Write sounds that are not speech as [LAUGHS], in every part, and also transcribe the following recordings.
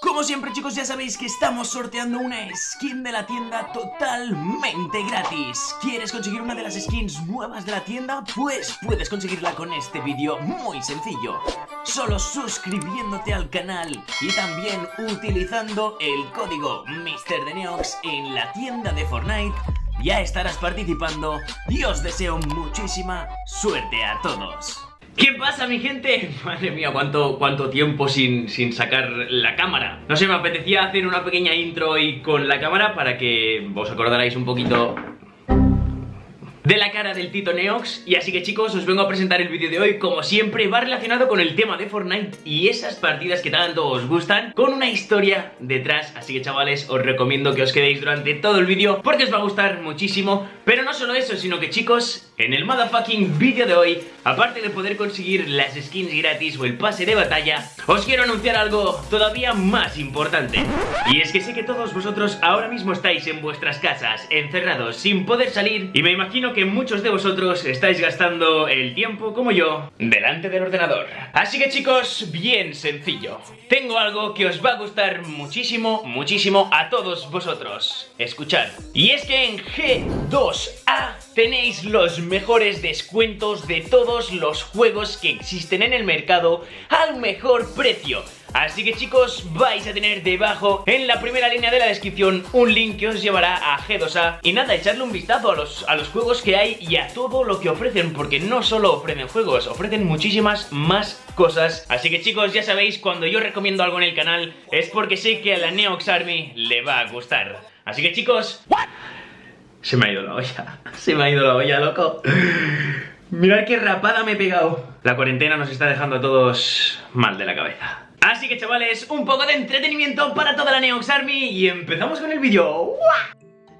Como siempre chicos ya sabéis que estamos sorteando una skin de la tienda totalmente gratis. ¿Quieres conseguir una de las skins nuevas de la tienda? Pues puedes conseguirla con este vídeo muy sencillo. Solo suscribiéndote al canal y también utilizando el código MrDeneox en la tienda de Fortnite. Ya estarás participando. Y os deseo muchísima suerte a todos ¿Qué pasa mi gente? [LAUGHS] Madre mía, cuánto, cuánto tiempo sin, sin, sacar la cámara No sé, me apetecía hacer una pequeña intro hoy con la cámara Para que os acordarais un poquito de la cara del Tito Neox. Y así que chicos, os vengo a presentar el vídeo de hoy Como siempre, va relacionado con el tema de Fortnite Y esas partidas que tanto os gustan Con una historia detrás. Así que chavales, os recomiendo que os quedéis durante todo el vídeo Porque os va a gustar muchísimo. Pero no solo eso, sino que chicos En el motherfucking vídeo de hoy Aparte de poder conseguir las skins gratis o el pase de batalla Os quiero anunciar algo todavía más importante Y es que sé que todos vosotros ahora mismo estáis en vuestras casas Encerrados, sin poder salir Y me imagino que muchos de vosotros estáis gastando el tiempo, como yo, delante del ordenador. Así que chicos, bien sencillo. Tengo algo que os va a gustar muchísimo, muchísimo a todos vosotros. Escuchad. Y es que en G2A tenéis los mejores descuentos de todos los juegos que existen en el mercado al mejor precio. Así que chicos, vais a tener debajo en la primera línea de la descripción un link que os llevará a G2A Y nada, echadle un vistazo a los, a los juegos que hay y a todo lo que ofrecen Porque no solo ofrecen juegos, ofrecen muchísimas más cosas. Así que chicos, ya sabéis, cuando yo recomiendo algo en el canal es porque sé que a la Neox Army le va a gustar. Así que chicos... Se me ha ido la olla, se me ha ido la olla, loco. Mirad qué rapada me he pegado. La cuarentena nos está dejando a todos mal de la cabeza. Así que chavales, un poco de entretenimiento para toda la Neox Army y empezamos con el vídeo.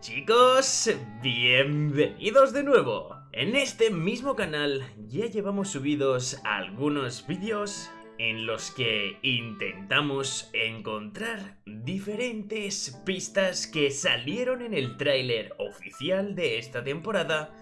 Chicos, bienvenidos de nuevo. En este mismo canal ya llevamos subidos algunos vídeos en los que intentamos encontrar diferentes pistas que salieron en el tráiler oficial de esta temporada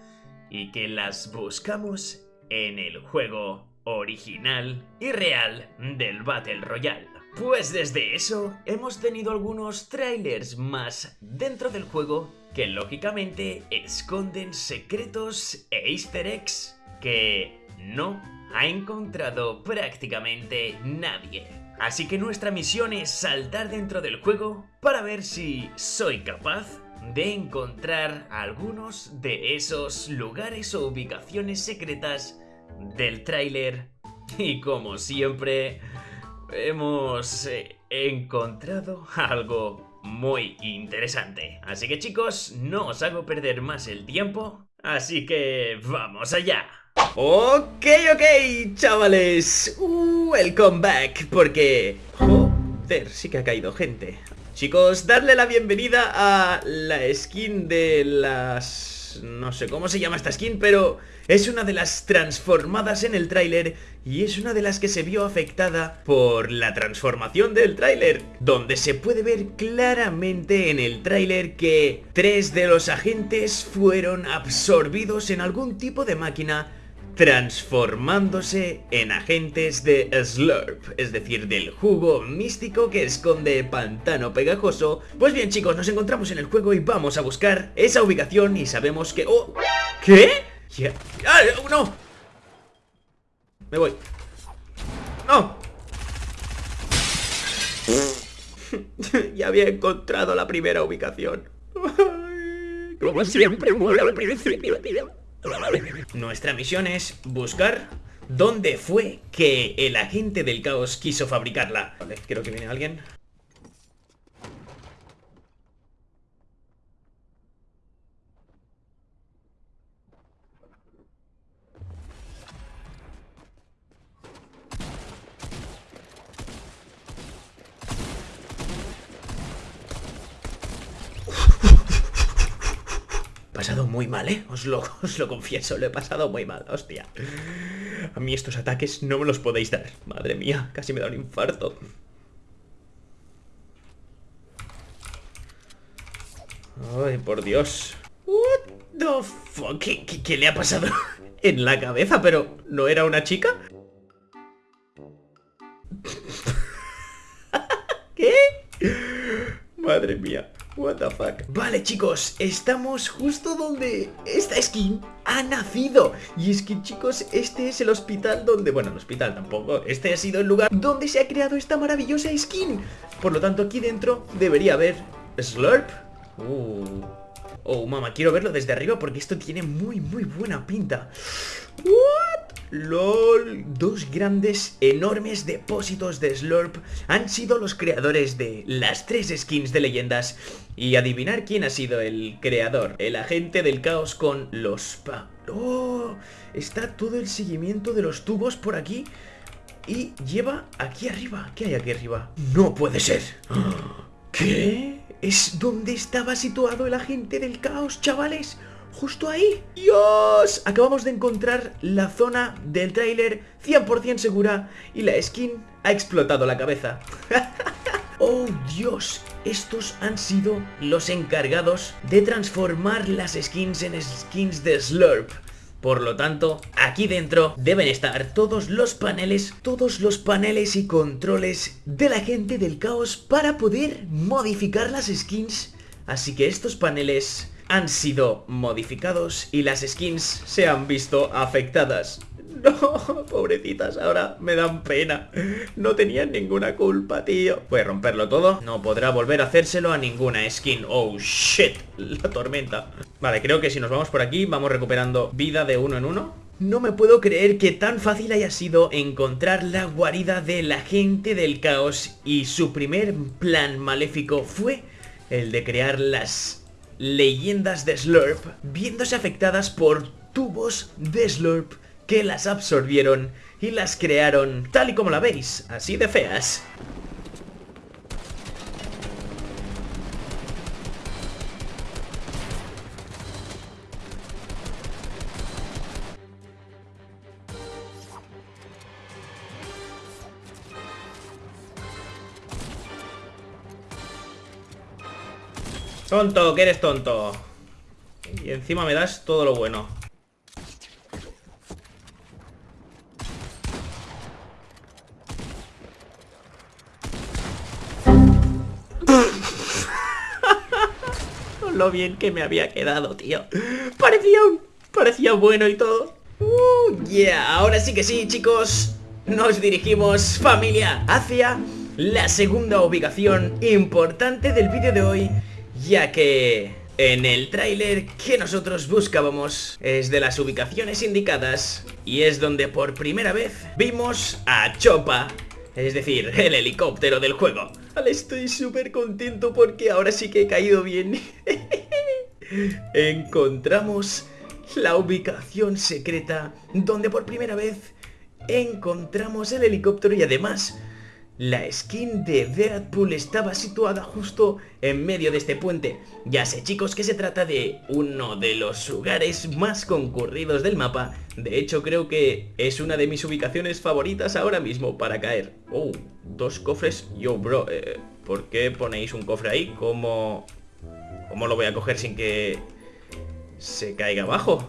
y que las buscamos en el juego original y real del Battle Royale. Pues desde eso hemos tenido algunos trailers más dentro del juego que lógicamente esconden secretos e easter eggs que no ha encontrado prácticamente nadie. Así que nuestra misión es saltar dentro del juego para ver si soy capaz de encontrar algunos de esos lugares o ubicaciones secretas del tráiler y como siempre hemos eh, encontrado algo muy interesante. Así que chicos, no os hago perder más el tiempo, así que vamos allá. Ok, ok, chavales, welcome back, porque... Joder, sí que ha caído gente. Chicos, darle la bienvenida a la skin de las no sé cómo se llama esta skin, pero es una de las transformadas en el tráiler y es una de las que se vio afectada por la transformación del tráiler, donde se puede ver claramente en el tráiler que tres de los agentes fueron absorbidos en algún tipo de máquina transformándose en agentes de Slurp, es decir, del jugo místico que esconde pantano pegajoso. Pues bien chicos, nos encontramos en el juego y vamos a buscar esa ubicación y sabemos que... ¡Oh! ¿Qué? ¡Ah, no! Me voy. ¡No! [LAUGHS] ya había encontrado la primera ubicación. [LAUGHS] Como siempre. Nuestra misión es buscar dónde fue que el agente del caos quiso fabricarla. Vale, creo que viene alguien. pasado muy mal, ¿eh? [LAUGHS] Os lo, confieso, lo he pasado muy mal, hostia. A mí estos ataques no me los podéis dar. Madre mía, casi me da un infarto. Ay, por Dios. What the fuck? ¿Qué, qué le ha pasado [LAUGHS] en la cabeza? ¿Pero no era una chica? [LAUGHS] Madre mía. What the fuck Vale chicos, estamos justo donde esta skin ha nacido. Y es que chicos, este es el hospital donde... Bueno, el hospital tampoco Este ha sido el lugar donde se ha creado esta maravillosa skin. Por lo tanto aquí dentro debería haber Slurp. Uh. Oh, mamá, quiero verlo desde arriba porque esto tiene muy, muy buena pinta. LOL, dos grandes, enormes depósitos de Slurp han sido los creadores de las tres skins de leyendas. Y adivinar quién ha sido el creador, el agente del caos con los pa... ¡Oh! Está todo el seguimiento de los tubos por aquí y lleva aquí arriba. ¿Qué hay aquí arriba? ¡No puede ser! ¿Qué? Es donde estaba situado el agente del caos, chavales. Justo ahí. ¡Dios! Acabamos de encontrar la zona del tráiler 100% segura y la skin ha explotado la cabeza. [LAUGHS] ¡Oh, Dios! Estos han sido los encargados de transformar las skins en skins de Slurp. Por lo tanto, aquí dentro deben estar todos los paneles, todos los paneles y controles de la gente del caos para poder modificar las skins. Así que estos paneles han sido modificados y las skins se han visto afectadas. [LAUGHS] No, pobrecitas, ahora me dan pena. No tenían ninguna culpa, tío. Voy a romperlo todo. No podrá volver a hacérselo a ninguna skin. Oh, shit. La tormenta. Vale, creo que si nos vamos por aquí, vamos recuperando vida de uno en uno. No me puedo creer que tan fácil haya sido encontrar la guarida de la gente del caos y su primer plan maléfico fue el de crear las leyendas de Slurp viéndose afectadas por tubos de Slurp que las absorbieron y las crearon tal y como la veis, así de feas. Tonto, que eres tonto. Y encima me das todo lo bueno. [LAUGHS] lo bien que me había quedado, tío. Parecía. Parecía bueno y todo. Uh, yeah. Ahora sí que sí, chicos. Nos dirigimos, familia, hacia la segunda ubicación importante del vídeo de hoy, ya que en el tráiler que nosotros buscábamos es de las ubicaciones indicadas y es donde por primera vez vimos a Chopa, es decir, [LAUGHS] el helicóptero del juego. Estoy súper contento porque ahora sí que he caído bien. [LAUGHS] Encontramos la ubicación secreta donde por primera vez encontramos el helicóptero y además la skin de Deadpool estaba situada justo en medio de este puente. Ya sé chicos que se trata de uno de los lugares más concurridos del mapa. De hecho creo que es una de mis ubicaciones favoritas ahora mismo para caer. Oh, dos cofres. Yo bro, eh, ¿por qué ponéis un cofre ahí? ¿Cómo, ¿Cómo lo voy a coger sin que se caiga abajo?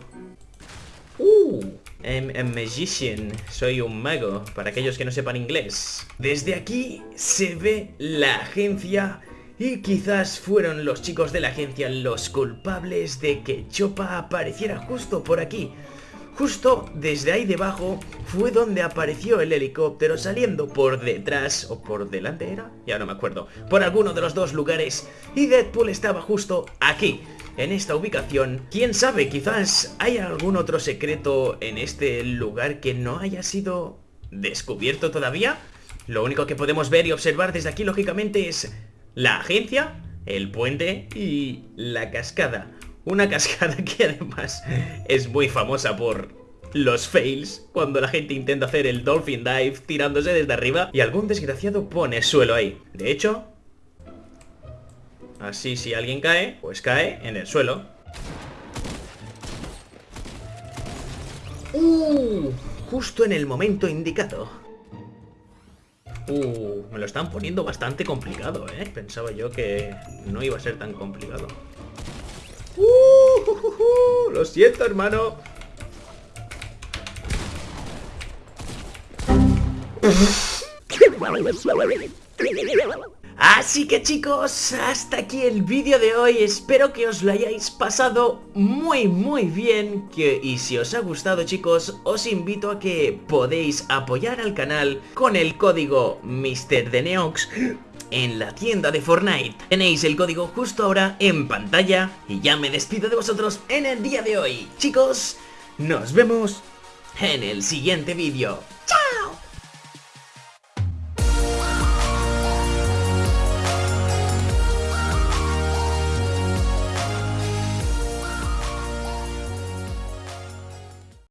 Uh, I'm a magician, soy un mago, para aquellos que no sepan inglés. Desde aquí se ve la agencia y quizás fueron los chicos de la agencia los culpables de que Chopa apareciera justo por aquí. Justo desde ahí debajo fue donde apareció el helicóptero saliendo por detrás o por delante era, ya no me acuerdo, por alguno de los dos lugares y Deadpool estaba justo aquí en esta ubicación. Quién sabe, quizás hay algún otro secreto en este lugar que no haya sido descubierto todavía. Lo único que podemos ver y observar desde aquí, lógicamente, es la agencia, el puente y la cascada. Una [LAUGHS] cascada que además es muy famosa por los fails cuando la gente intenta hacer el Dolphin Dive tirándose desde arriba y algún desgraciado pone suelo ahí. De hecho, Así si alguien cae, pues cae en el suelo. ¡Uh! Justo en el momento indicado. Uh, me lo están poniendo bastante complicado, ¿eh? Pensaba yo que no iba a ser tan complicado. Uh, lo siento, hermano. [LAUGHS] Así que chicos, hasta aquí el vídeo de hoy, espero que os lo hayáis pasado muy muy bien que, Y si os ha gustado chicos, os invito a que podéis apoyar al canal con el código MrDeneox en la tienda de Fortnite. Tenéis el código justo ahora en pantalla y ya me despido de vosotros en el día de hoy. Chicos, nos vemos en el siguiente vídeo. ¡Chao!